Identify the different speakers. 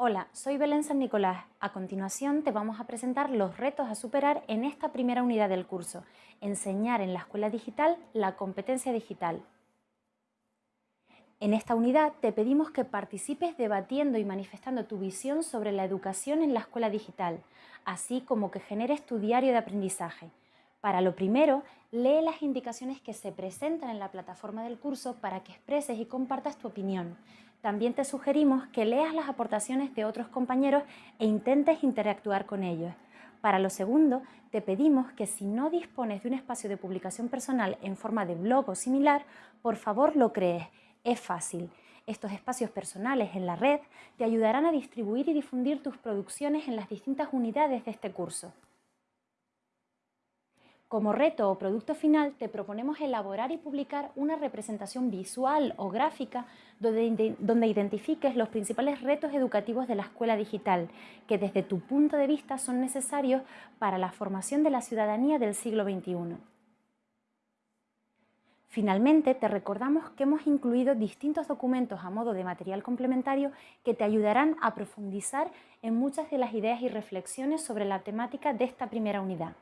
Speaker 1: Hola, soy Belén San Nicolás. A continuación te vamos a presentar los retos a superar en esta primera unidad del curso, Enseñar en la Escuela Digital la competencia digital. En esta unidad te pedimos que participes debatiendo y manifestando tu visión sobre la educación en la escuela digital, así como que generes tu diario de aprendizaje. Para lo primero, lee las indicaciones que se presentan en la plataforma del curso para que expreses y compartas tu opinión. También te sugerimos que leas las aportaciones de otros compañeros e intentes interactuar con ellos. Para lo segundo, te pedimos que si no dispones de un espacio de publicación personal en forma de blog o similar, por favor lo crees. Es fácil. Estos espacios personales en la red te ayudarán a distribuir y difundir tus producciones en las distintas unidades de este curso. Como reto o producto final te proponemos elaborar y publicar una representación visual o gráfica donde, donde, identifiques los principales retos educativos de la escuela digital que desde tu punto de vista son necesarios para la formación de la ciudadanía del siglo XXI. Finalmente, te recordamos que hemos incluido distintos documentos a modo de material complementario que te ayudarán a profundizar en muchas de las ideas y reflexiones sobre la temática de esta primera unidad.